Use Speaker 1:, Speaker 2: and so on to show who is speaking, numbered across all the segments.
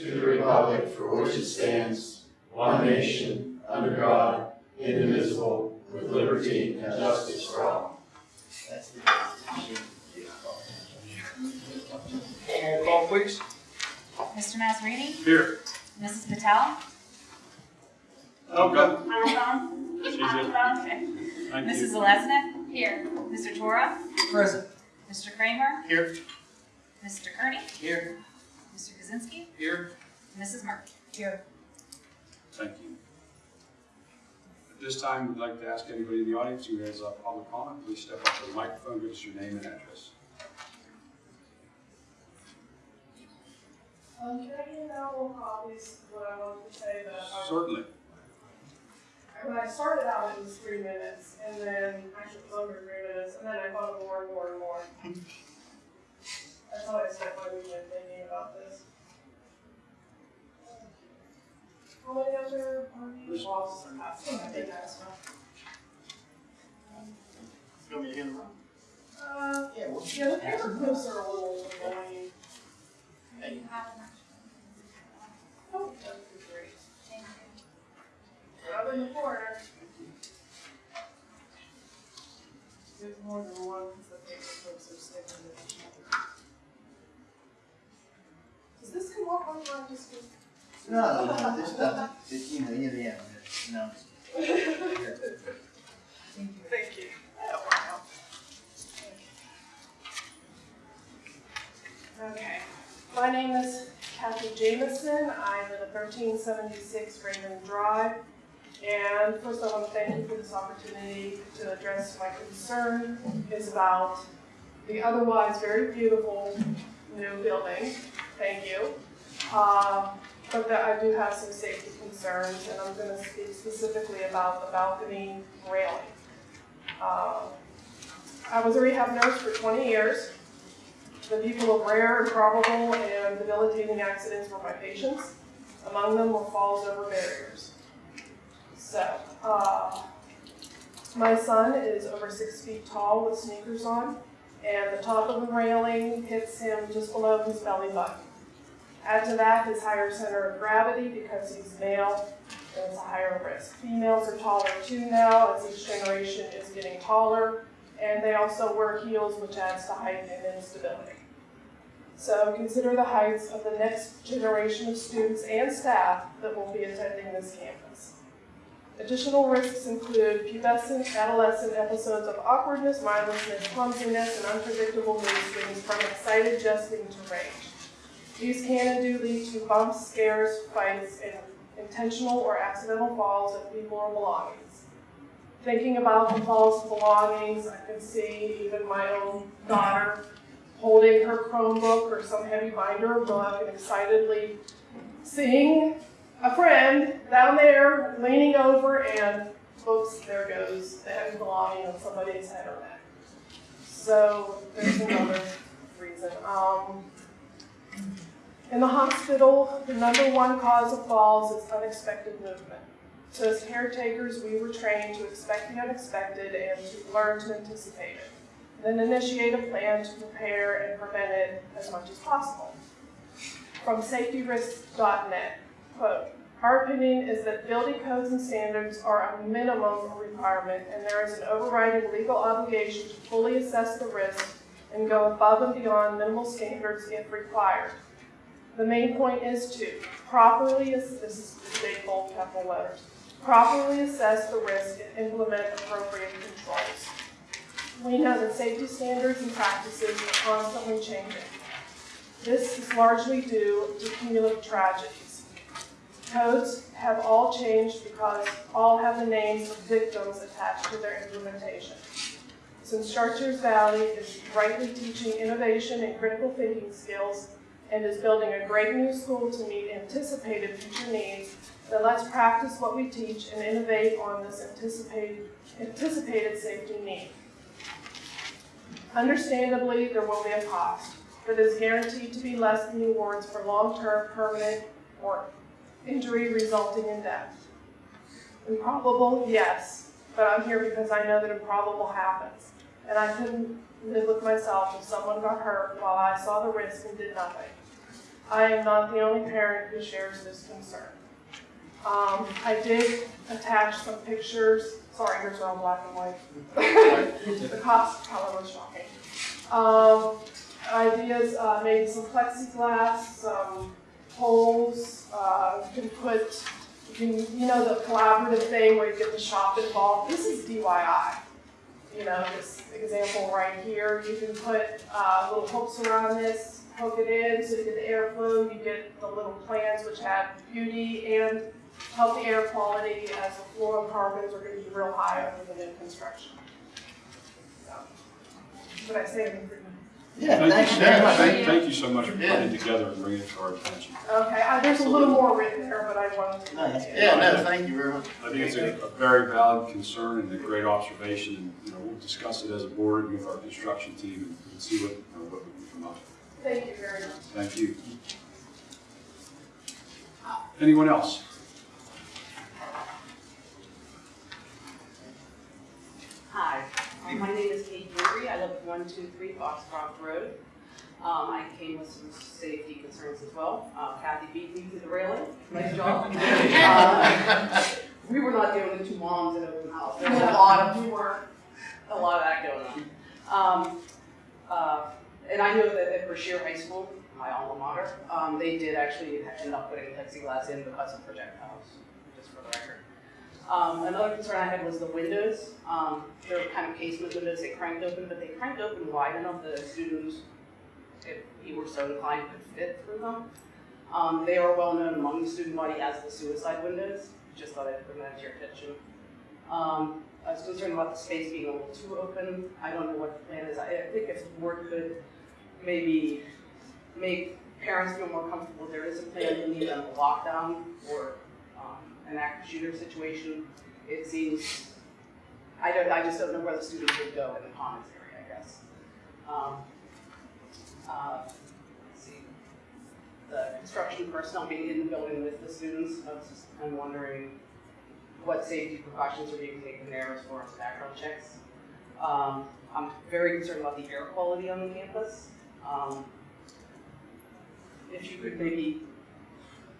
Speaker 1: to the republic for which it stands, one nation, under God, indivisible, with liberty and justice for all.
Speaker 2: Roll call, please.
Speaker 3: Mr. Mazzarini?
Speaker 2: Here.
Speaker 3: Mrs. Patel?
Speaker 2: Oh, go.
Speaker 3: Okay.
Speaker 2: She's here. Thank
Speaker 3: Mrs.
Speaker 2: you.
Speaker 3: Zeleznik? Here. Mr. Tora?
Speaker 4: Present.
Speaker 3: Mr. Kramer?
Speaker 2: Here.
Speaker 3: Mr. Kearney?
Speaker 4: Here.
Speaker 3: Mr. Kaczynski?
Speaker 2: Here.
Speaker 3: Mrs. Mark?
Speaker 4: Here.
Speaker 2: Thank you. At this time, we'd like to ask anybody in the audience who has a public comment, please step up to the microphone, give us your name and address.
Speaker 5: Um, can I get out more copies of what I wanted to say that I,
Speaker 2: Certainly.
Speaker 5: when I started out it was three minutes and then actually it was under three minutes and then I thought of more and more and more. That's how I spent my weekend thinking about this. How many other parties? Well, I think that's enough.
Speaker 4: You want me to hand them
Speaker 5: Uh,
Speaker 4: Yeah, well,
Speaker 5: yeah, the paper clips are a little annoying. Oh, that would be great. Up in the corner. There's more than one because the paper clips are sticking to each other. Does
Speaker 4: No, no, this doesn't, it, you know, you know, no.
Speaker 5: Thank you. Work out. Okay. My name is Kathy Jamison. I live at thirteen seventy-six Raymond Drive. And first want to thank you for this opportunity to address my concern is about the otherwise very beautiful new building. Thank you. Um, but that I do have some safety concerns, and I'm gonna speak specifically about the balcony railing. Um, I was a rehab nurse for twenty years. The people of rare, improbable, and debilitating accidents were my patients. Among them were falls over barriers. So, uh, my son is over six feet tall with sneakers on, and the top of the railing hits him just below his belly button. Add to that his higher center of gravity because he's male, and it's a higher risk. Females are taller too now as each generation is getting taller, and they also wear heels, which adds to height and instability. So consider the heights of the next generation of students and staff that will be attending this campus. Additional risks include pubescent, adolescent episodes of awkwardness, mindlessness, clumsiness, and unpredictable mood swings from excited jesting to rage. These can and do lead to bumps, scares, fights, and intentional or accidental falls of people or belongings. Thinking about the falls of belongings, I can see even my own daughter holding her Chromebook or some heavy binder or book and excitedly seeing a friend down there leaning over and oops, there goes the heavy belonging on somebody's head or neck. So there's another reason. Um, in the hospital, the number one cause of falls is unexpected movement. So as caretakers, we were trained to expect the unexpected and to learn to anticipate it. Then initiate a plan to prepare and prevent it as much as possible. From safetyrisks.net, quote, our opinion is that building codes and standards are a minimum requirement and there is an overriding legal obligation to fully assess the risk and go above and beyond minimal standards if required. The main point is to properly, ass- this is big bold capital letters, properly assess the risk and implement appropriate controls. We know that safety standards and practices are constantly changing. This is largely due to cumulative tragedies. Codes have all changed because all have the names of victims attached to their implementation. Since Chartiers Valley is rightly teaching innovation and critical thinking skills and is building a great new school to meet anticipated future needs, then let's practice what we teach and innovate on this anticipated, anticipated safety need. Understandably, there will be a cost, but is guaranteed to be less than the awards for long-term, permanent, or injury resulting in death. Improbable, yes, but I'm here because I know that improbable happens. And I couldn't live with myself if someone got hurt while I saw the risk and did nothing. I am not the only parent who shares this concern. Um, I did attach some pictures, sorry, here's all black and white. The cost color was shocking. Um, ideas, uh, maybe some plexiglass, some poles, uh, you can put, you can, you know, the collaborative thing where you get the shop involved. This is DIY. You know, this example right here, you can put, uh, little hooks around this, hook it in so you get the airflow, you get the little plants which have beauty and healthy air quality as the fluorocarbons are gonna be real high under the new construction. So, Did I say anything?
Speaker 4: Yeah,
Speaker 2: Thank
Speaker 4: thanks
Speaker 2: you,
Speaker 4: very
Speaker 2: thank, thank you so much for
Speaker 1: Yeah.
Speaker 2: putting it together and bringing it to our attention.
Speaker 5: Okay, uh, there's a little more written there, but I wanted to.
Speaker 4: No,
Speaker 1: Yeah, no, thank you very much.
Speaker 2: I think it's a, a very valid concern and a great observation, and, you know, we'll discuss it as a board and with our construction team and see what, you know, what we can come up with.
Speaker 5: Thank you very much.
Speaker 2: Thank you. Anyone else?
Speaker 6: Hi, um, my name is Kate Drury. I live at 123 Foxcroft Road. Um, I came with some safety concerns as well. Uh, Kathy beat me to the railing. Nice job. Uh, We were not doing the two moms in open house. There was a lot of, we were, a lot of that going on. Um, uh, And I know that at Brashear High School, my alma mater, um, they did actually end up putting plexiglass in because of projectiles, just for the record. Um, another concern I had was the windows. Um, they're kind of casement windows, they cranked open, but they cranked open wide enough that a student, if he were so inclined, could fit through them. Um, they are well known among the student body as the suicide windows. Just thought I'd bring that to your attention. Um, I was concerned about the space being a little too open. I don't know what the plan is. I I think if the board could maybe make parents feel more comfortable, there is a plan in the event of a lockdown or um, an active shooter situation, it seems, I don't, I just don't know where the students would go in the commons area, I guess. Um, uh, let's see, the construction personnel being in the building with the students, I was just, I'm wondering what safety precautions are being taken there as far as background checks. Um, I'm very concerned about the air quality on the campus. Um, if you could maybe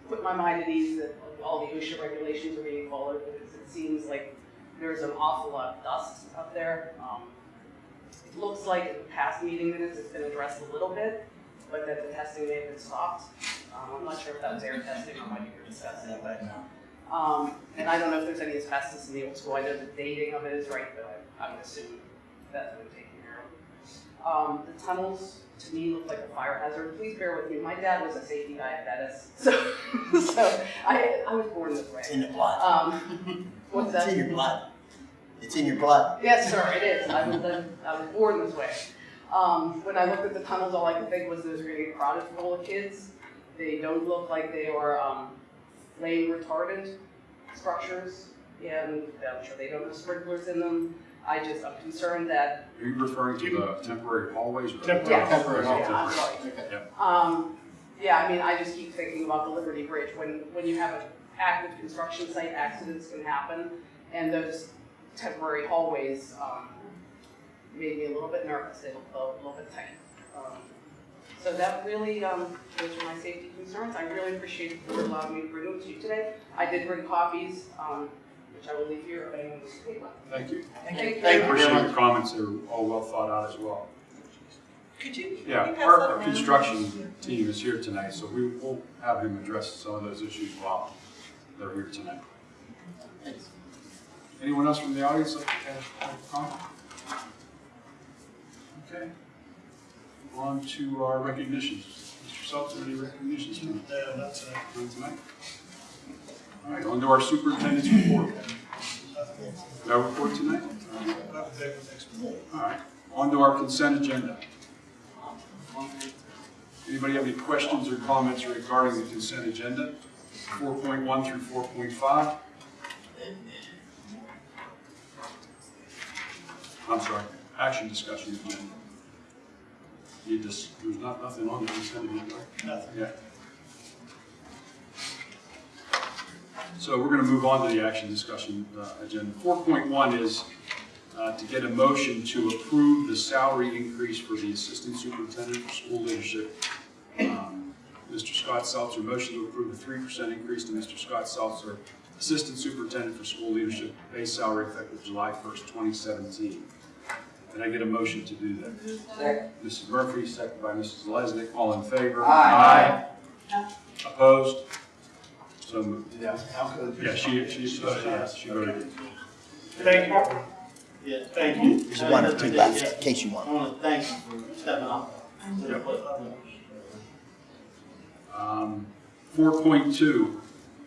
Speaker 6: put my mind at ease that all the OSHA regulations are being followed, because it seems like there's an awful lot of dust up there. Um, It looks like in the past meeting minutes, it's been addressed a little bit, but that the testing may have been stopped. Um, I'm not sure if that was air testing or what you were discussing, but, um, and I don't know if there's any asbestos in the old school, I know the dating of it is right, but I, I would assume that's taken care of. Um, the tunnels, to me, look like a fire hazard. Please bear with me. My dad was a safety guy at Bettis, so so I I was born this
Speaker 4: It's
Speaker 6: way.
Speaker 4: in the blood.
Speaker 6: Um, what's
Speaker 4: It's
Speaker 6: that?
Speaker 4: in your blood. It's in your blood.
Speaker 6: Yes, sir, it is. I was I was born this way. Um, when I looked at the tunnels, all I could think was those getting crowded full of kids. They don't look like they are um, flame retardant structures, and I'm sure they don't have sprinklers in them. I just I'm concerned that
Speaker 2: Are you referring to the temporary hallways? or-
Speaker 1: Temporary.
Speaker 6: Yes.
Speaker 1: Temporary
Speaker 6: Yeah, I'm
Speaker 2: Temporary.
Speaker 6: sorry.
Speaker 1: Okay.
Speaker 6: Um, yeah, I mean, I just keep thinking about the Liberty Bridge. When, when you have an active construction site, accidents can happen. And those temporary hallways, um, made me a little bit nervous. They look a little bit tight. Um, So that really, um, those are my safety concerns. I really appreciate the board allowing me to bring them to you today. I did bring copies, um, which I will leave here if anyone wants to take one.
Speaker 2: Thank you.
Speaker 6: Thank
Speaker 1: Thank you very
Speaker 2: appreciate
Speaker 1: much.
Speaker 2: your comments, they're all well thought out as well.
Speaker 7: Could you?
Speaker 2: Yeah,
Speaker 7: you
Speaker 2: our, our construction team is here tonight, so we will have him address some of those issues while they're here tonight.
Speaker 1: Thanks.
Speaker 2: Anyone else from the audience like to have a comment? Okay. On to our recognitions. Mr. Seltzer, any recognitions tonight?
Speaker 8: No, not tonight.
Speaker 2: None tonight? All right, on to our superintendent's report. No report tonight? All right.
Speaker 8: I'll have to take the next one.
Speaker 2: All right, on to our consent agenda. Anybody have any questions or comments regarding the consent agenda? Four point one through four point five? I'm sorry, action discussion. You just, there's not, nothing on the consent agenda, right?
Speaker 8: Nothing.
Speaker 2: Yeah. So we're gonna move on to the action discussion uh, agenda. Four point one is uh, to get a motion to approve the salary increase for the assistant superintendent for school leadership. Um, Mr. Scott Seltzer, motion to approve a three percent increase to Mr. Scott Seltzer, Assistant Superintendent for School Leadership, base salary effective July first, twenty seventeen. Can I get a motion to do that?
Speaker 4: Second.
Speaker 2: Mrs. Murphy, second by Mrs. Lesnick, all in favor?
Speaker 4: Aye.
Speaker 2: Opposed? So moved.
Speaker 1: Yeah, how could?
Speaker 2: Yeah, she, she, uh, yeah, she voted.
Speaker 8: Thank you. Yeah, thank you.
Speaker 4: There's one or two left, in case you want.
Speaker 8: I want to thank you for stepping up.
Speaker 2: Um, Four point two,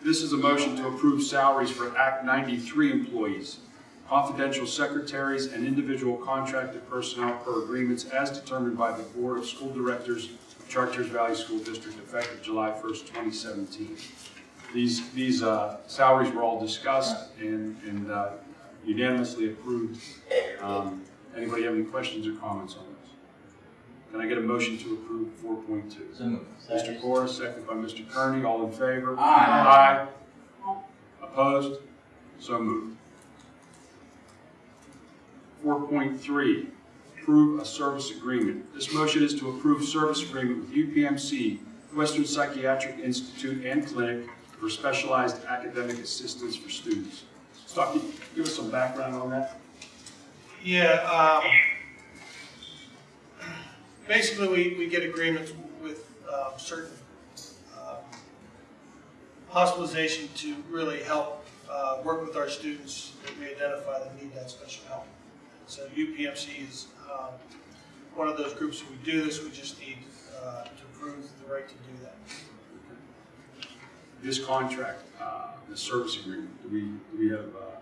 Speaker 2: this is a motion to approve salaries for Act ninety-three employees, confidential secretaries, and individual contracted personnel per agreements as determined by the Board of School Directors of Chartiers Valley School District effective July first, twenty seventeen. These, these uh, salaries were all discussed and and uh, unanimously approved. Um, Anybody have any questions or comments on this? Can I get a motion to approve four point two?
Speaker 4: So moved.
Speaker 2: Mr. Corr, second by Mr. Kearney, all in favor?
Speaker 4: Aye.
Speaker 2: Aye. Opposed? So moved. Four point three, approve a service agreement. This motion is to approve service agreement with UPMC, Western Psychiatric Institute and Clinic for specialized academic assistance for students. Stuckey, give us some background on that.
Speaker 8: Yeah, um, basically, we, we get agreements with, um, certain, um, hospitalization to really help, uh, work with our students that we identify that need that special help. So UPMC is, um, one of those groups we do this, we just need, uh, to prove the right to do that.
Speaker 2: This contract, uh, the service agreement, do we, do we have, uh,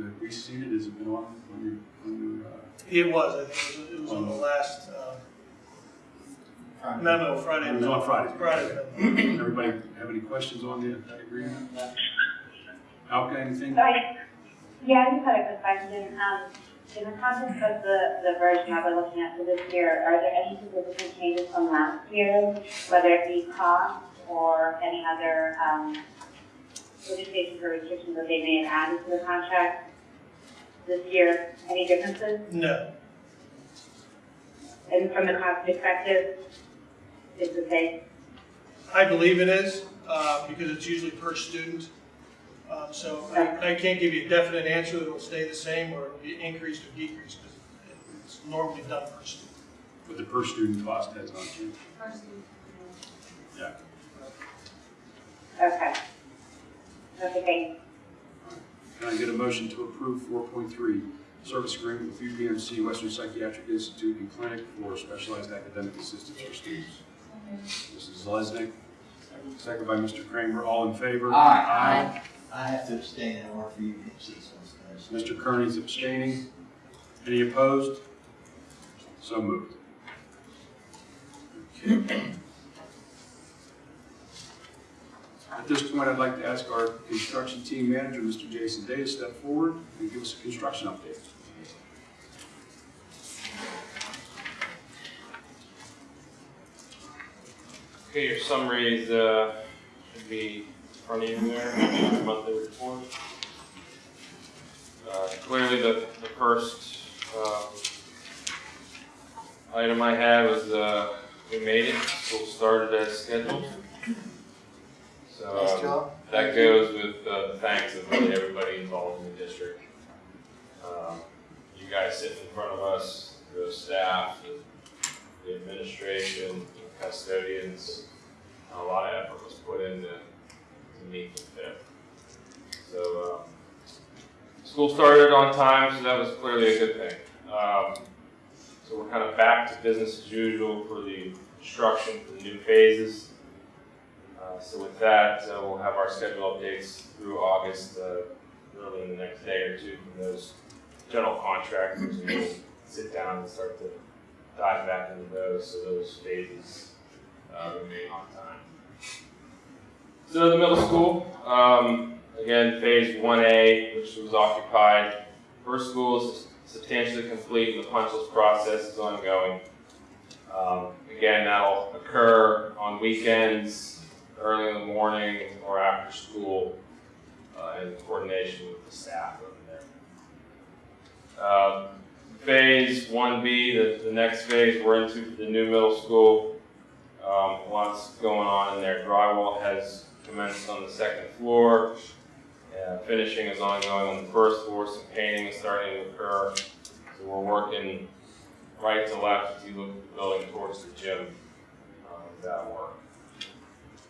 Speaker 2: have we seen it? Has it been on, on your, on your, uh,
Speaker 8: It was, I think, it was, it was on the last, uh, memo Friday.
Speaker 2: It was on Friday.
Speaker 8: Friday.
Speaker 2: Everybody have any questions on the that agreement? Alka, anything?
Speaker 9: Sorry. Yeah, I just had a quick question. Um, in the context of the, the version that we're looking at for this year, are there any significant changes from last year, whether it be cost or any other, um, limitations or restrictions that they may have added to the contract this year? Any differences?
Speaker 8: No,
Speaker 9: And from the cost perspective, it's the same?
Speaker 8: I believe it is, uh, because it's usually per student. Um, so I, I can't give you a definite answer that it'll stay the same or it'll be increased or decreased, because it's normally done per student.
Speaker 2: But the per student cost has not changed. Per student. Yeah.
Speaker 9: Okay. Okay, thanks.
Speaker 2: Can I get a motion to approve four point three, service agreement with UPMC Western Psychiatric Institute and Clinic for specialized academic assistance for students? Mrs. Lesnick, second by Mr. Kramer, all in favor?
Speaker 4: Aye. I have to abstain in order for you to see some.
Speaker 2: Mr. Kearney's abstaining. Any opposed? So moved. Okay. At this point, I'd like to ask our construction team manager, Mr. Jason Day, to step forward and give us a construction update.
Speaker 10: Okay, your summary is, uh, should be in front of you there, monthly report. Uh, clearly, the, the first, um, item I have is, uh, we made it, school started as scheduled. So,
Speaker 4: Nice
Speaker 10: um, that goes with, uh, the thanks of really everybody involved in the district. Um, you guys sitting in front of us, the staff, the the administration, the custodians, a lot of effort was put in to, to meet the fit. So, um, school started on time, so that was clearly a good thing. Um, so we're kind of back to business as usual for the construction for the new phases. Uh, so with that, uh, we'll have our schedule updates through August, uh, really in the next day or two from those general contractors, and we'll sit down and start to dive back into those, so those phases remain on time. So the middle school, um, again, phase one A, which was occupied. First school is substantially complete, and the punch list process is ongoing. Um, again, that'll occur on weekends, early in the morning, or after school, uh, in coordination with the staff over there. Um, Phase one B, the, the next phase we're into the new middle school. Um, lots going on in there. Drywall has commenced on the second floor. Uh, finishing is ongoing on the first floor. Some painting is starting to occur. So we're working right to left as you look at the building towards the gym. Um, that work.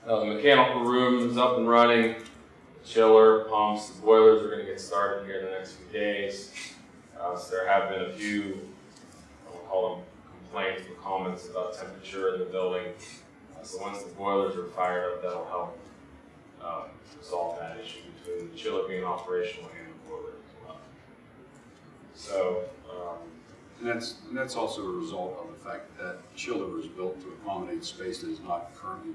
Speaker 10: Uh, the mechanical room is up and running. The chiller, pumps, the boilers are going to get started here in the next few days. Uh, so there have been a few, I will call them complaints or comments about temperature in the building. Uh, so once the boilers are fired up, that'll help um, resolve that issue between the chiller being operational and the boiler as well. So, um,
Speaker 2: And that's, and that's also a result of the fact that chiller was built to accommodate space that is not currently?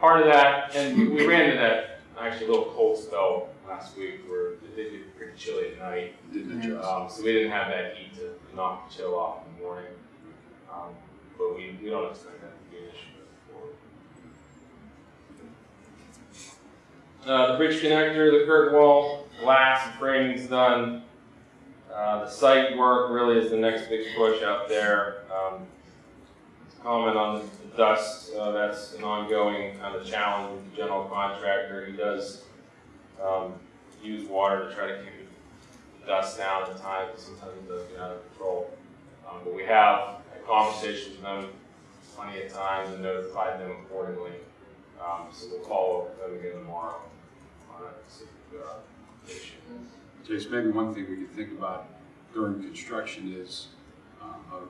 Speaker 10: Part of that, and we- we ran into that actually a little cold spell last week where it did get pretty chilly at night.
Speaker 2: It Didn't adjust.
Speaker 10: Um, so we didn't have that heat to knock the chill off in the morning. Um, but we, we don't expect that to be an issue going forward. Uh, the bridge connector, the curtain wall, glass and framing's done. Uh, the site work really is the next big push out there. Um, comment on the dust, uh, that's an ongoing kind of challenge with the general contractor. He does, um, use water to try to keep the dust down at times, sometimes it does get out of control. Um, but we have had conversations with them plenty of times and notified them accordingly. Um, so we'll follow up with them again tomorrow on that specific, uh, issue.
Speaker 2: Jason, maybe one thing we could think about during construction is, um,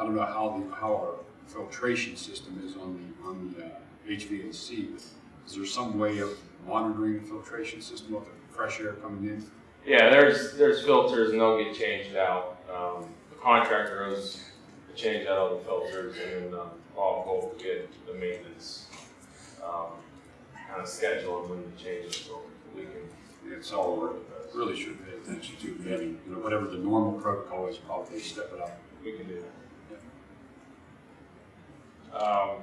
Speaker 2: I don't know how the, how our filtration system is on the, on the uh, HVAC, is there some way of monitoring the filtration system of the fresh air coming in?
Speaker 10: Yeah, there's, there's filters and they'll get changed out. Um, the contractor goes to change out all the filters and then, um, Holt will get the maintenance, um, kind of schedule and when the changes, so we can
Speaker 2: It's all
Speaker 10: work
Speaker 2: we're
Speaker 10: with those.
Speaker 2: really should pay attention to, maybe, you know, whatever the normal protocol is, probably step it up.
Speaker 10: We can do that. Um,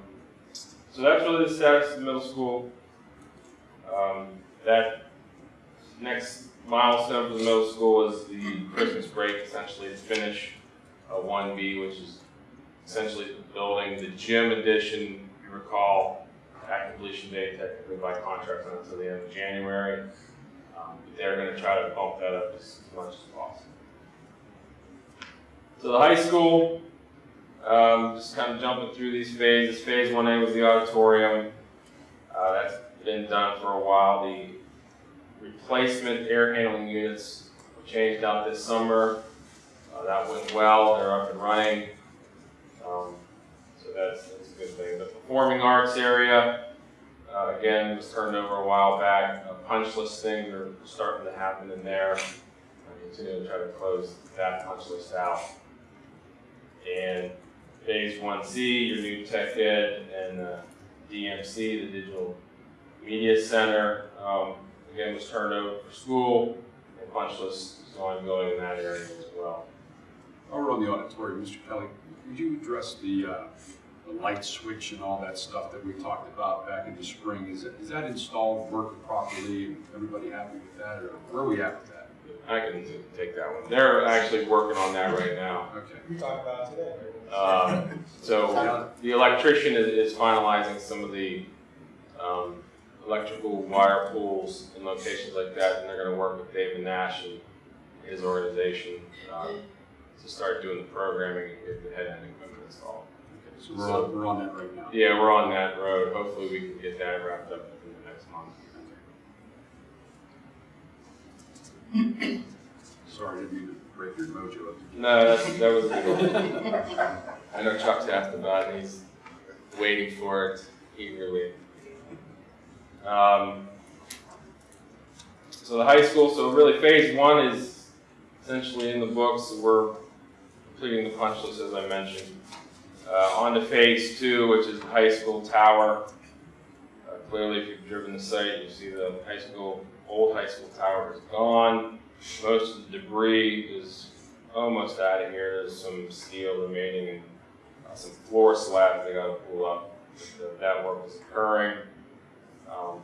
Speaker 10: so that's really the status of the middle school. Um, that next milestone for the middle school is the Christmas break, essentially to finish uh, 1B, which is essentially building, the gym addition, if you recall, at completion date technically by contract until the end of January. Um, they're going to try to bump that up as, as much as possible. So the high school, um, just kind of jumping through these phases. Phase one A was the auditorium. Uh, that's been done for a while. The replacement air handling units were changed out this summer. Uh, that went well. They're up and running. Um, so that's, that's a good thing. The performing arts area, uh, again, was turned over a while back. Uh, punch list things are starting to happen in there. I continue to try to close that punch list out. And Phase one C, your new tech ed, and uh, DMC, the Digital Media Center, um, again, was turned over for school, and punch list is ongoing in that area as well.
Speaker 2: While we're on the auditorium, Mr. Kelly, would you address the, uh, the light switch and all that stuff that we talked about back in the spring? Is, it, is that installed, working properly, everybody happy with that, or where are we at with that?
Speaker 10: I can take that one. They're actually working on that right now.
Speaker 2: Okay.
Speaker 8: We talked about it today.
Speaker 10: Um, so the electrician is, is finalizing some of the um, electrical wire pools and locations like that, and they're going to work with David Nash and his organization uh, to start doing the programming and get the head end equipment installed.
Speaker 2: So we're on, we're on that right now.
Speaker 10: Yeah, we're on that road. Hopefully, we can get that wrapped up in the next month.
Speaker 2: Sorry, I didn't mean to break your mojo.
Speaker 10: No, that's, that was good. I know Chuck's asked about it. He's waiting for it eagerly. Um, so the high school, so really phase one is essentially in the books. We're completing the punch list as I mentioned. Uh, on to phase two, which is the high school tower. Uh, clearly, if you've driven the site, you see the high school, old high school tower is gone. Most of the debris is almost out of here. There's some steel remaining and uh, some floor slabs they gotta pull up. But That work is occurring. Um,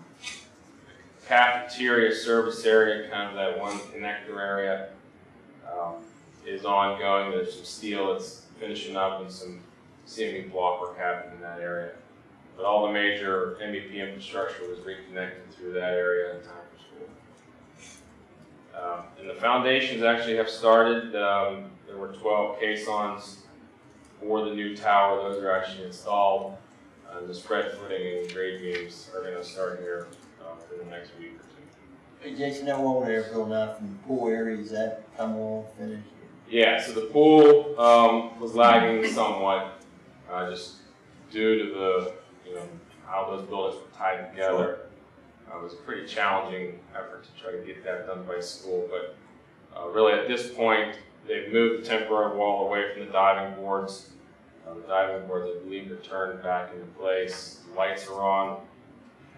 Speaker 10: Cafeteria service area, kind of that one connector area, um, is ongoing. There's some steel that's finishing up and some CMU block work happening in that area. But all the major MEP infrastructure was reconnected through that area in time. Um, and the foundations actually have started. Um, there were 12 caissons for the new tower. Those are actually installed. Uh, the spread footing and grade beams are going to start here uh, within the next week or two.
Speaker 4: Hey, Jason, that wall there going out from the pool area, is that come on, finished?
Speaker 10: Yeah, so the pool um, was lagging somewhat, uh, just due to the, you know, how those buildings were tied together. Uh, it was a pretty challenging effort to try to get that done by school, but uh, really at this point, they've moved the temporary wall away from the diving boards. Uh, the diving boards, I believe, are turned back into place. The lights are on.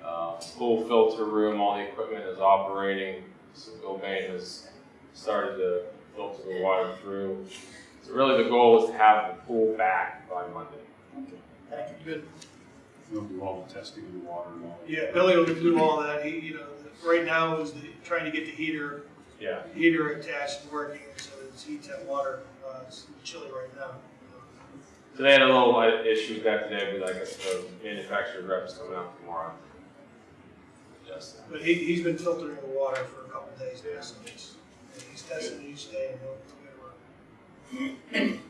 Speaker 10: Uh, pool filter room, all the equipment is operating. So Bill Bain has started to filter the water through. So really the goal is to have the pool back by Monday.
Speaker 4: Thank you.
Speaker 8: Good.
Speaker 2: We'll do all the testing of the water and all. that.
Speaker 8: Yeah, Billy will do all that. He, you know, right now is the, trying to get the heater,
Speaker 10: Yeah.
Speaker 8: heater attached and working so that it's heat that water. Uh, it's chilly right now.
Speaker 10: So they had a little uh, issue with that today, but I guess the manufacturer rep is coming out tomorrow. Adjust that.
Speaker 8: But he, he's been filtering the water for a couple of days now, so he's, he's testing it each day and he'll, he'll get it working.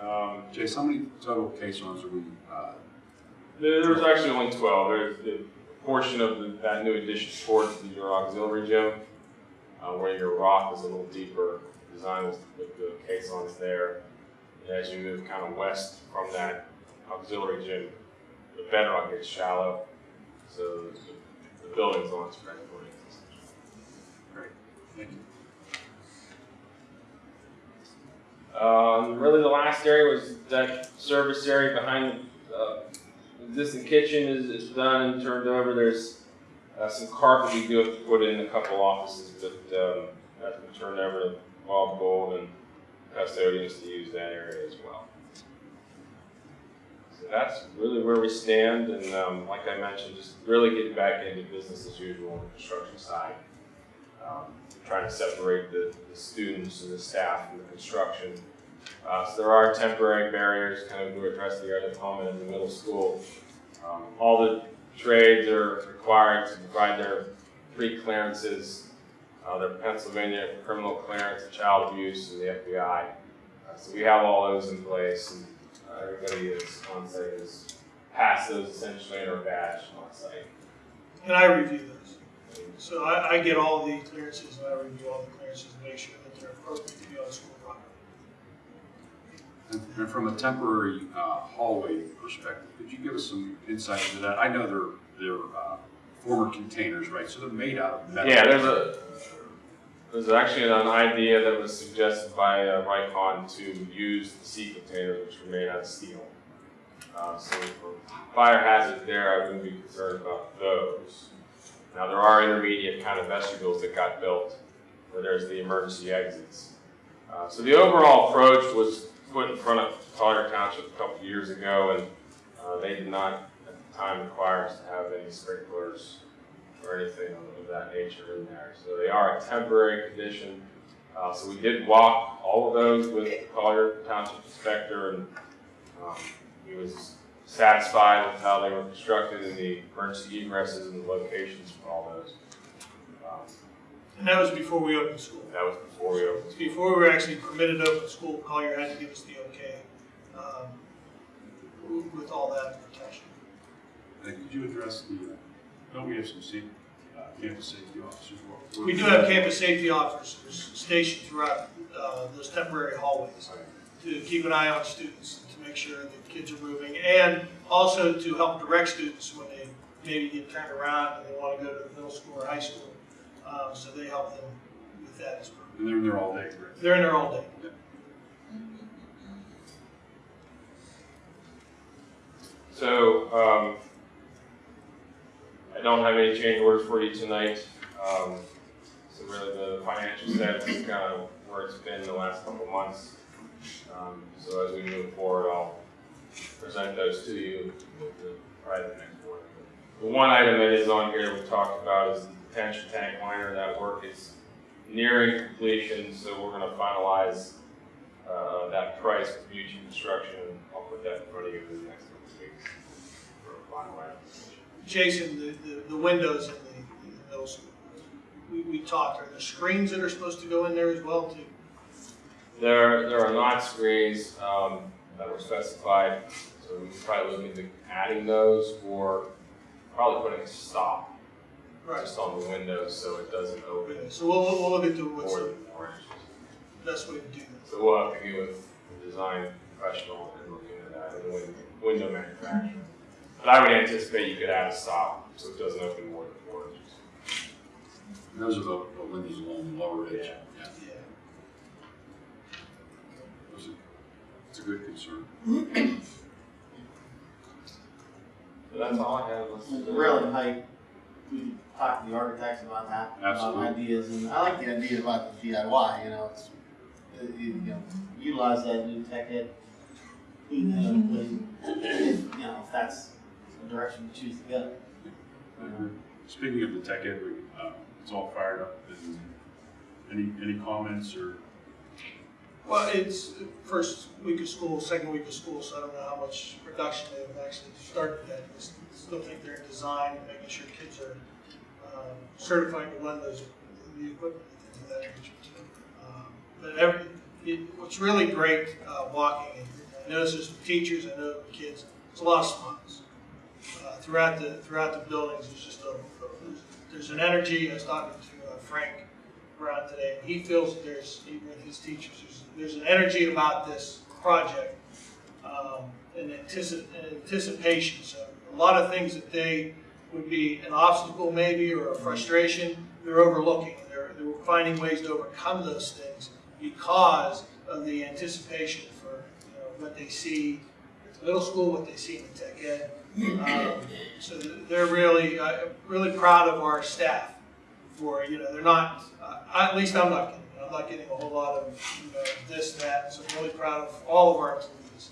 Speaker 2: Um, how many total caissons are we, uh,
Speaker 10: There, there was actually only twelve. There's a portion of the, that new addition towards the, your auxiliary gym, uh, where your rock is a little deeper. Design was with the caissons there. And as you move kind of west from that auxiliary gym, the bedrock gets shallow. So the, the building's on spread footing.
Speaker 2: great, thank you.
Speaker 10: Um, really, the last area was that service area behind the uh, existing kitchen is, is done and turned over. There's uh, some carpet we do have to put in a couple offices, but um, that's been turned over to Bob Gold and custodians to use that area as well. So that's really where we stand, and um, like I mentioned, just really getting back into business as usual on the construction side. Um, trying to separate the, the students and the staff from the construction. Uh, so there are temporary barriers, kind of we addressed the other comment in the middle school. Um, all the trades are required to provide their pre-clearances, uh, their Pennsylvania criminal clearance, child abuse, and the FBI. Uh, so we have all those in place, and uh, everybody is on site is passed those essentially and are badged on site.
Speaker 8: And I review those. So I, I get all the clearances and I review all the clearances and make sure that they're appropriate to be on school property.
Speaker 2: And and from a temporary uh, hallway perspective, could you give us some insight into that? I know they're, they're uh, former containers, right, so they're made out of metal.
Speaker 10: Yeah, there's a, there's actually an idea that was suggested by uh, Rycon to use the sea containers, which were made out of steel. Uh, so for fire hazard there, I wouldn't be concerned about those. Now, there are intermediate kind of vestibules that got built where there's the emergency exits. Uh, so the overall approach was put in front of Collier Township a couple years ago, and uh, they did not at the time require us to have any sprinklers or anything of that nature in there. So they are a temporary condition. Uh, so we did walk all of those with Collier Township inspector, and um, he was satisfied with how they were constructed and the emergency egresses and the locations for all those. Um,
Speaker 8: And that was before we opened school.
Speaker 10: that was before we opened.
Speaker 8: Before we were actually permitted to open school, Collier had to give us the okay, um, with all that protection.
Speaker 2: And could you address the, uh, don't we have some sa- uh, campus safety officers? What-
Speaker 8: We do have campus safety officers stationed throughout, uh, those temporary hallways to keep an eye on students, to make sure that kids are moving, and also to help direct students when they maybe get turned around and they want to go to middle school or high school. Um, so they help them with that as well.
Speaker 2: And they're in there all day, correct?
Speaker 8: They're in there all day.
Speaker 10: So, um, I don't have any change orders for you tonight. Um, so really the financial status is kind of where it's been the last couple of months. Um, so as we move forward, I'll present those to you with the, the next board. The one item that is on here we talked about is the detention tank liner. That work is nearing completion, so we're gonna finalize uh, that price with Mutual Construction, I'll put that in front of you in the next couple of weeks for a final application.
Speaker 8: Jason, the, the, the windows in the, in the middle school, we, we talked, are there screens that are supposed to go in there as well too?
Speaker 10: There, there are not screens, um, that were specified, so we could probably look into adding those or probably putting a stop
Speaker 8: Right.
Speaker 10: just on the windows so it doesn't open
Speaker 8: Okay, so we'll, we'll we'll look into what's
Speaker 10: more
Speaker 8: the
Speaker 10: than four inches.
Speaker 8: best way to do that.
Speaker 10: So we'll have to get with the design professional and look into that and the window manufacturer. But I would anticipate you could add a stop so it doesn't open more than four inches.
Speaker 2: Those are the, the windows along the lower edge.
Speaker 10: Yeah.
Speaker 8: Yeah.
Speaker 2: Those It's a good concern.
Speaker 10: So that's all I have. Let's-
Speaker 4: Mr. Railing height, we talked to the architects about that, about
Speaker 2: Absolutely.
Speaker 4: ideas, and I like the idea about the DIY, you know, it's, uh, you, you know, utilize that new tech ed. You know, if, you know, if that's the direction you choose to go.
Speaker 2: I agree. Speaking of the tech ed, we, uh, it's all fired up. And Any, any comments or,
Speaker 8: Well, it's first week of school, second week of school, so I don't know how much production they've actually started yet. I Still think they're in design, and making sure kids are um, certified to run those, the equipment, things of that nature. Um, But every, it, what's really great, uh, walking, and I notice with teachers, I know with kids, it's a lot of smiles. Uh, Throughout the, throughout the buildings, there's just a, there's an energy, I was talking to uh, Frank Brown today, he feels that there's, even with his teachers, there's, there's an energy about this project, um, and antici- and anticipation, so a lot of things that they would be an obstacle maybe, or a frustration, they're overlooking, they're, they're finding ways to overcome those things because of the anticipation for, you know, what they see at the middle school, what they see in the tech ed. Um, So they're really, uh, really proud of our staff for, you know, they're not, uh, at least I'm not getting, I'm not getting a whole lot of, you know, this, that, so I'm really proud of all of our employees.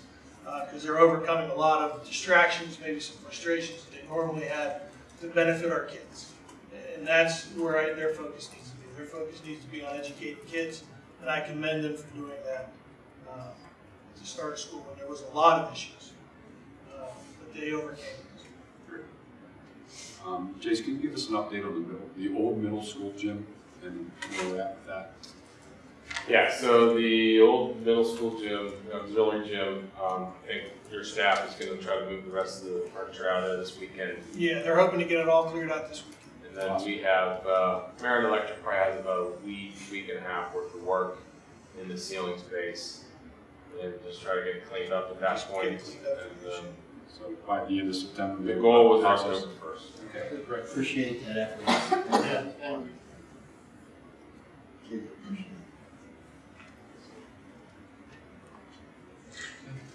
Speaker 8: Because they're overcoming a lot of distractions, maybe some frustrations that they normally had to benefit our kids. And that's where I- their focus needs to be. Their focus needs to be on educating kids, and I commend them for doing that at the start school when there was a lot of issues. uh, But they overcame.
Speaker 2: um, Jason, can you give us an update on the middle, the old middle school gym and where we're at with that?
Speaker 10: Yeah, so the old middle school gym, auxiliary gym, um, I think your staff is gonna try to move the rest of the furniture out of this weekend.
Speaker 8: Yeah, they're hoping to get it all cleared out this weekend.
Speaker 10: And then we have, uh, Marion Electric probably has about a week, week and a half worth of work in the ceiling space. And just try to get it cleaned up at that point. And, um,
Speaker 2: So by the end of September.
Speaker 10: the
Speaker 2: maybe
Speaker 10: goal was
Speaker 2: process-
Speaker 10: October first.
Speaker 2: Okay, great.
Speaker 4: Appreciate that effort.
Speaker 1: Yeah, and
Speaker 4: Kids appreciate it.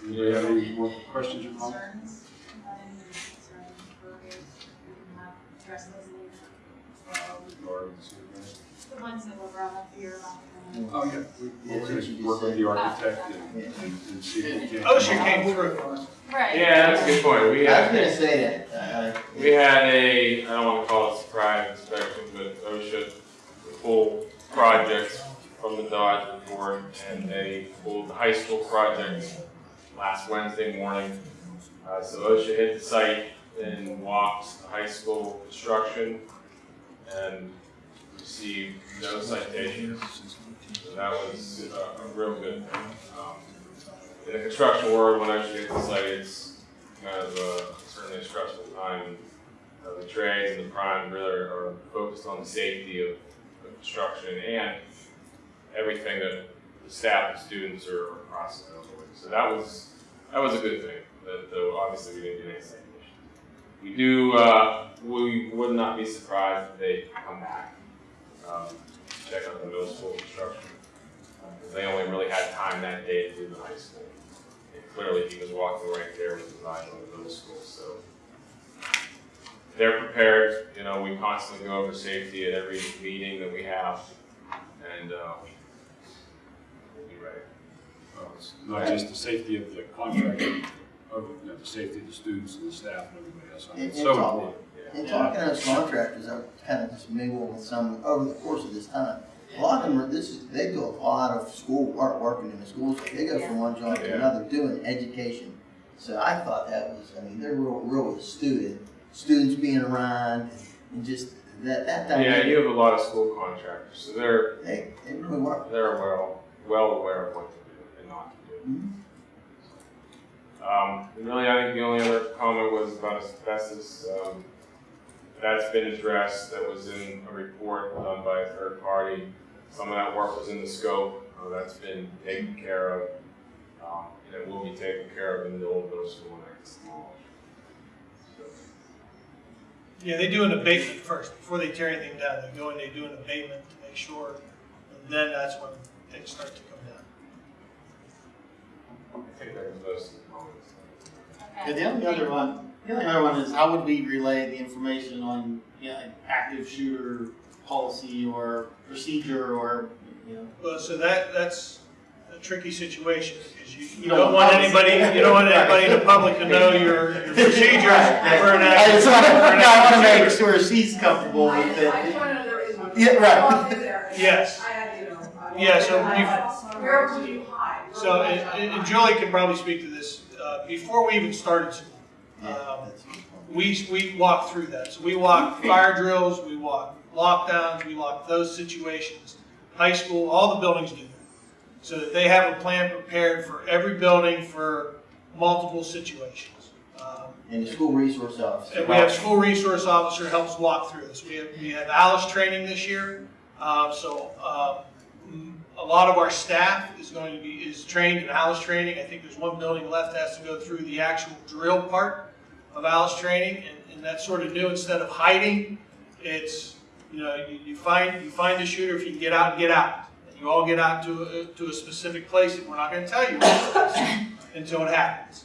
Speaker 2: Anybody have any more questions or comments?
Speaker 3: Concerns, any concerns for you, we can have address those later.
Speaker 2: Regarding the
Speaker 3: ones that were brought up here
Speaker 2: Oh, yeah, we,
Speaker 4: Yeah,
Speaker 2: we're gonna work with the architect and, and and see if we can.
Speaker 8: OSHA came through.
Speaker 3: Right.
Speaker 10: Yeah, that's a good point. We
Speaker 4: I was
Speaker 10: had,
Speaker 4: gonna say that, uh,
Speaker 10: we had a, I don't wanna call it a surprise inspection, but OSHA pulled projects from the Dodge report and they pulled the high school project last Wednesday morning. Uh, so OSHA hit the site and walked the high school construction and received no citations. So that was a, a real good thing. Um, in the construction world, when OSHA hits the site, it's kind of uh, certainly a stressful time. Uh, the trades and the prime really are focused on the safety of construction and everything that the staff and students are, processing. So that was that was a good thing. That, though obviously we didn't do any citations. We do. Uh, we would not be surprised if they come back, um, check out the middle school construction. Because they only really had time that day to do the high school. And clearly he was walking right there with the design on the middle school, so. They're prepared, you know, we constantly go over safety at every meeting that we have, and, uh, we'll be ready.
Speaker 2: Well, it's Not just the safety of the contractor, of, you know, the safety of the students and the staff and everybody else. I mean, It's
Speaker 4: And-
Speaker 2: so
Speaker 4: talk-
Speaker 2: important.
Speaker 10: Yeah.
Speaker 4: And talking to those contractors, I've kind of just mingled with some over the course of this time.
Speaker 11: A lot of them are, this is, they do a lot of school work, working in the schools, they go from one job to another, doing education. So I thought that was, I mean, they're real, real with student, students being around, and just that, that
Speaker 10: Yeah, you have a lot of school contractors, so they're,
Speaker 11: They, they really work.
Speaker 10: they're well, well aware of what to do and not to do.
Speaker 11: Mhm.
Speaker 10: Um, really, I think the only other comment was about asbestos. Um, that's been addressed. That was in a report done by a third party. Some of that work was in the scope. Uh, that's been taken care of. Um, and it will be taken care of in the old middle school next fall. So,
Speaker 8: Yeah, they do an abatement first, before they tear anything down, they go and they do an abatement to make sure, and then that's when things start to come down.
Speaker 10: I think that was most the.
Speaker 4: Yeah, the only other one, the only other one is how would we relay the information on, you know, active shooter policy or procedure or, you know?
Speaker 8: Well, so that, that's a tricky situation, because you, you
Speaker 4: You don't
Speaker 8: don't
Speaker 4: want
Speaker 8: want anybody, you don't want anybody in the public to know your, your procedures for an
Speaker 4: I just wanna, no, I wanna
Speaker 8: active
Speaker 4: make sure she's comfortable with
Speaker 3: just,
Speaker 4: it.
Speaker 3: I just wanna know there is one.
Speaker 4: Yeah, right.
Speaker 3: I walked in there and
Speaker 8: Yes.
Speaker 3: I had you know.
Speaker 8: Yeah, so
Speaker 3: walked in and I
Speaker 8: you-
Speaker 3: thought, Where would you hide?
Speaker 8: So, and,
Speaker 3: hide?
Speaker 8: and Julie can probably speak to this, uh, before we even started school, Um, we, we walk through that. So we walk fire drills, we walk lockdowns, we walk those situations. High school, all the buildings do that. So that they have a plan prepared for every building for multiple situations. Um,
Speaker 11: And the school resource officer.
Speaker 8: And we have school resource officer helps walk through this. We have, we have Alice training this year. Um, so, um, a lot of our staff is going to be, is trained in Alice training. I think there's one building left that has to go through the actual drill part of Alice training. And, and that's sort of new. Instead of hiding, it's, you know, you, you find, you find the shooter, if you can get out, get out. You all get out to a, to a specific place and we're not gonna tell you until it happens.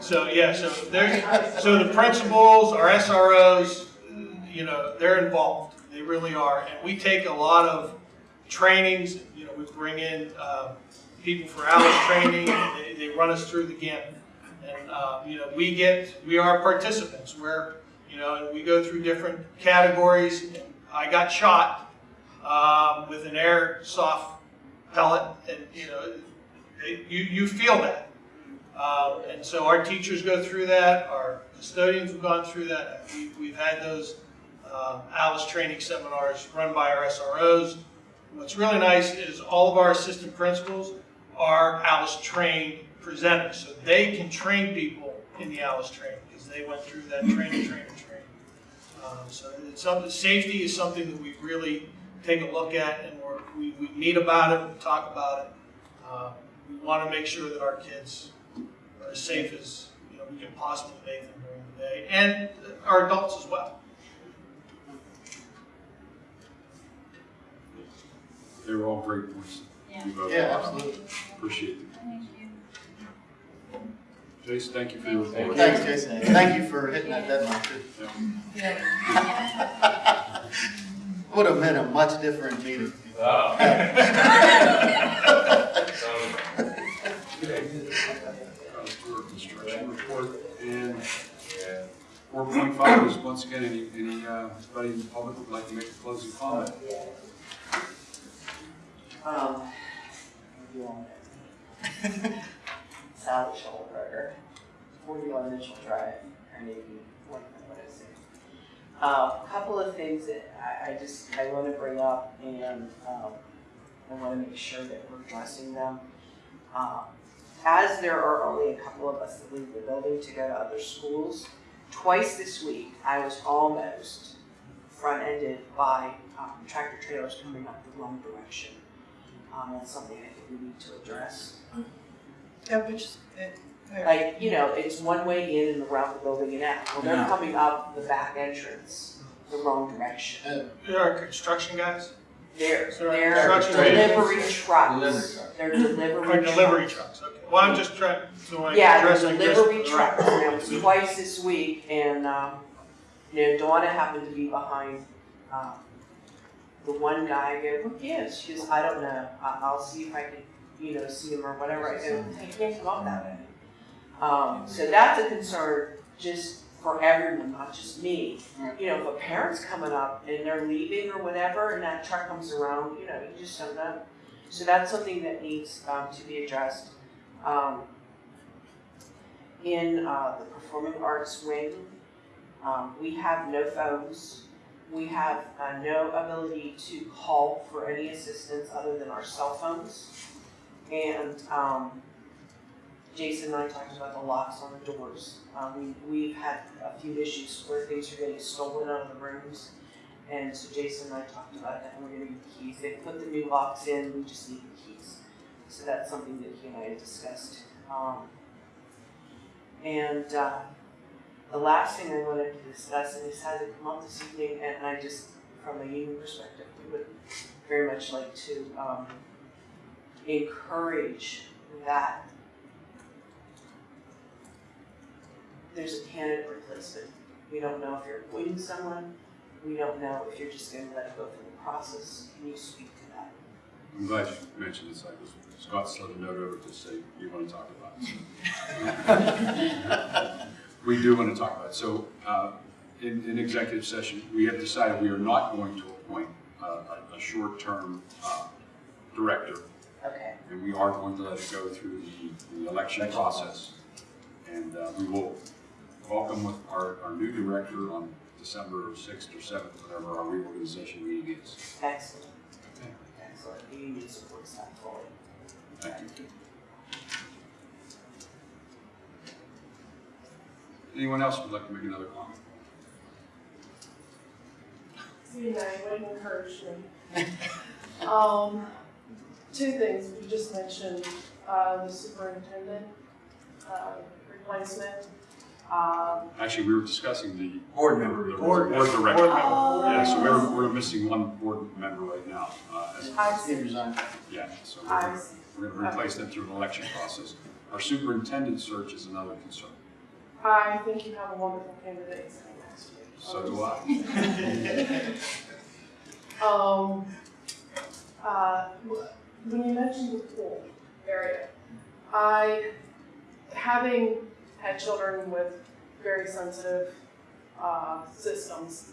Speaker 8: So, yeah, so there's, so the principals, our SROs, you know, they're involved. They really are. And we take a lot of trainings, you know, we bring in, um, people for Alice training, and they, they run us through the gamut. And, um, you know, we get, we are participants where, you know, we go through different categories. I got shot, um, with an airsoft pellet and, you know, it, you, you feel that. Um, and so our teachers go through that, our custodians have gone through that. We, we've had those um, Alice training seminars run by our SROs. What's really nice is all of our assistant principals are Alice trained presenters, so they can train people in the Alice training because they went through that training, training, training. Um, so it's something, safety is something that we really take a look at and we're, we, we meet about it, we talk about it. Um, we want to make sure that our kids are as safe as you know we can possibly make them during the day, and our adults as well.
Speaker 2: They were all great points.
Speaker 3: Yeah.
Speaker 4: Yeah, absolutely.
Speaker 2: Appreciate it.
Speaker 3: Thank you.
Speaker 2: Jason, thank you for your report.
Speaker 4: Thanks, Jason. Thank you for hitting that deadline too.
Speaker 2: Yeah.
Speaker 4: Would have been a much different meeting.
Speaker 10: Oh.
Speaker 2: Uh, for Construction report, and four point five is once again, any, any, uh, anybody in the public would like to make a closing comment?
Speaker 12: Um, you want it? Sally Schulberger, forty-one Mitchell Drive, Carnegie, what, what is it? Uh, a couple of things that I, I just, I wanna bring up and, um, I wanna make sure that we're addressing them. Um, as there are only a couple of us that leave the building to go to other schools, twice this week, I was almost front-ended by, um, tractor trailers coming up the wrong direction. Um, that's something I think we need to address.
Speaker 7: Yeah, which, uh,
Speaker 12: Like, you know, it's one way in and around the building and out. Well, they're
Speaker 11: Yeah.
Speaker 12: coming up the back entrance the wrong direction.
Speaker 8: There are construction guys,
Speaker 12: They're,
Speaker 8: So our
Speaker 12: they're
Speaker 8: construction
Speaker 12: delivery
Speaker 11: Delivery
Speaker 12: trucks.
Speaker 11: truck.
Speaker 12: They're
Speaker 8: or
Speaker 12: delivery
Speaker 8: delivery
Speaker 12: trucks.
Speaker 8: trucks. Okay. Well, I'm just trying so I
Speaker 12: Yeah,
Speaker 8: address
Speaker 12: they're
Speaker 8: like
Speaker 12: delivery trucks. And it was twice this week and, um, you know, Donna happened to be behind, um, the one guy, I go, who gives? She goes, I don't know. I, I'll see if I can, you know, see him or whatever. I go, I can't come up that way. Um, so that's a concern, just for everyone, not just me. You know, if a parent's coming up and they're leaving or whatever, and that truck comes around, you know, you just don't know. So that's something that needs um, to be addressed. Um, in uh, the performing arts wing, um, we have no phones. We have uh, no ability to call for any assistance other than our cell phones. And um, Jason and I talked about the locks on the doors. Um, we, we've had a few issues where things are getting stolen out of the rooms. And so Jason and I talked about that, and we're gonna need the keys. They put the new locks in, we just need the keys. So that's something that he and I had discussed. Um, and uh, the last thing I wanted to discuss, and this hasn't come up this evening, and I just, from a union perspective, we would very much like to um, encourage that there's a candidate replacement. We don't know if you're appointing someone, we don't know if you're just gonna let it go through the process. Can you speak to that?
Speaker 2: I'm glad you mentioned this, I was, Scott slid a note over to say you want to talk about it. We do want to talk about it. So, uh, in, in executive session, we have decided we are not going to appoint uh, a, a short-term, uh, director.
Speaker 12: Okay.
Speaker 2: And we are going to let it go through the, the election process. And, uh, we will welcome with our, our new director on December sixth or seventh, whatever our reorganization meeting is.
Speaker 12: Excellent.
Speaker 2: Okay.
Speaker 12: Excellent. The union supports that fully.
Speaker 2: Thank you. Anyone else would like to make another comment?
Speaker 5: See, now you would encourage me. Um, two things, you just mentioned, uh, the superintendent, uh, replacement. Um,
Speaker 2: Actually, we were discussing the.
Speaker 11: Board member.
Speaker 2: the
Speaker 4: Board
Speaker 2: Board
Speaker 4: member.
Speaker 2: director.
Speaker 4: Board member.
Speaker 2: Yeah, so we're, we're missing one board member right now. uh, as-
Speaker 5: I see,
Speaker 4: resigned.
Speaker 2: Yeah, so we're, we're gonna replace them through an election process. Our superintendent search is another concern.
Speaker 5: I think you have a wonderful candidate sitting next to you.
Speaker 2: So do I.
Speaker 5: Um, uh, when you mentioned the pool area, I, having had children with very sensitive, uh, systems,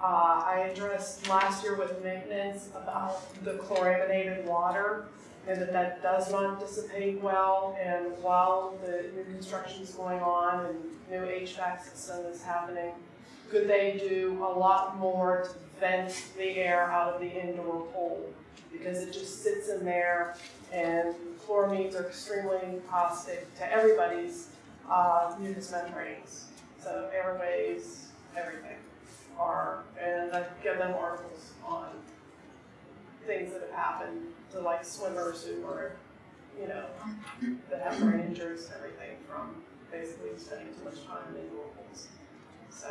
Speaker 5: uh, I addressed last year with maintenance about the chlorinated water and that that does not dissipate well. And while the new construction is going on and new HVAC system is happening, could they do a lot more to vent the air out of the indoor pool? Because it just sits in there and chloramines are extremely caustic to everybody's uh, mucous membranes. So airways, everything are, and I give them articles on things that have happened to like swimmers who were, you know, that have brain injuries and everything from basically spending too much time in indoor pools. So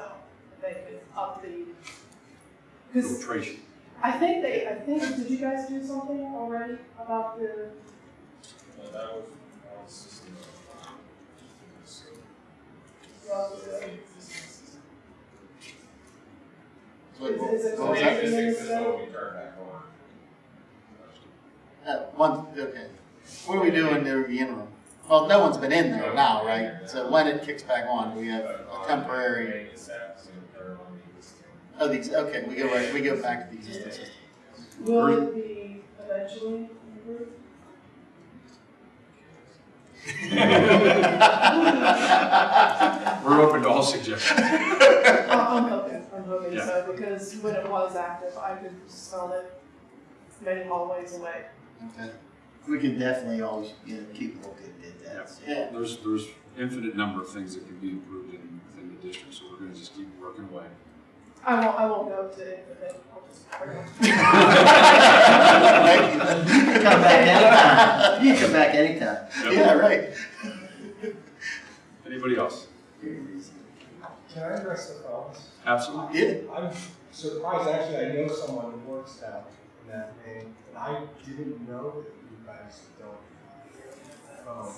Speaker 5: they could up the,
Speaker 2: Filtration.
Speaker 5: I think they, I think, did you guys do something already about the,
Speaker 10: Well,
Speaker 4: Wait,
Speaker 5: Is- is it
Speaker 10: So the
Speaker 5: yeah.
Speaker 10: existing system will be turned back on.
Speaker 4: Uh, one, okay. What are we doing in the interim? Well, no one's been in there now, right? So when it kicks back on, we have a temporary,
Speaker 10: maintenance staff, so they're on the
Speaker 4: oh, these, okay, we go right, we go back to the existing system.
Speaker 5: will it be eventually improved?
Speaker 2: We're open to all suggestions.
Speaker 5: I'm hoping, I'm hoping
Speaker 2: Yeah.
Speaker 5: so, because when it was active, I could smell it many hallways away.
Speaker 4: Okay.
Speaker 11: We can definitely always, you know, keep looking at that.
Speaker 4: Yeah.
Speaker 2: There's, there's infinite number of things that can be improved in, within the district, so we're gonna just keep working away.
Speaker 5: I won't, I won't go to it, but I'll just.
Speaker 4: You.
Speaker 11: You can come back anytime. You can come back anytime.
Speaker 4: Yeah, right.
Speaker 2: Anybody else?
Speaker 13: Can I address the phones?
Speaker 2: Absolutely.
Speaker 4: Yeah.
Speaker 13: I'm surprised, actually, I know someone who works down in that name, and I didn't know that you guys don't have phones.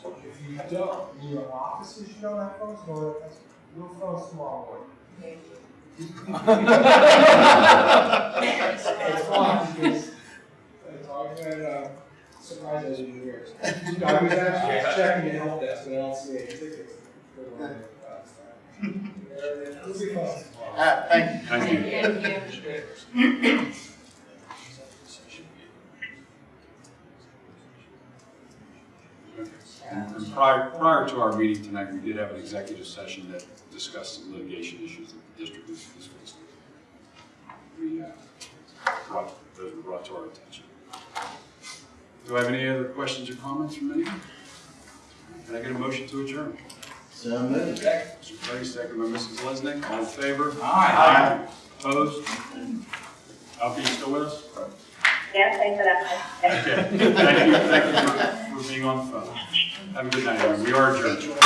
Speaker 13: So if you don't, in your offices, you don't have phones, no, that's, your phones tomorrow morning it's, it's fun because it's always about uh, surprised as you do it. I was actually checking the help desk and I don't see any tickets. It'll be
Speaker 4: fun. Thank you.
Speaker 2: Thank you. And prior, prior to our meeting tonight, we did have an executive session that discussed some litigation issues that the district is is facing. We, uh, brought, those were brought to our attention. Do I have any other questions or comments from anyone? Can I get a motion to adjourn?
Speaker 11: So moved.
Speaker 2: Mr. Perry, second by Mrs. Lesnick, all in favor?
Speaker 11: Aye.
Speaker 2: Opposed? Alfie, you still with us?
Speaker 9: Yes, thanks for that.
Speaker 2: Okay, thank you, thank you for, for being on the phone. Have a good night. We are adjourned.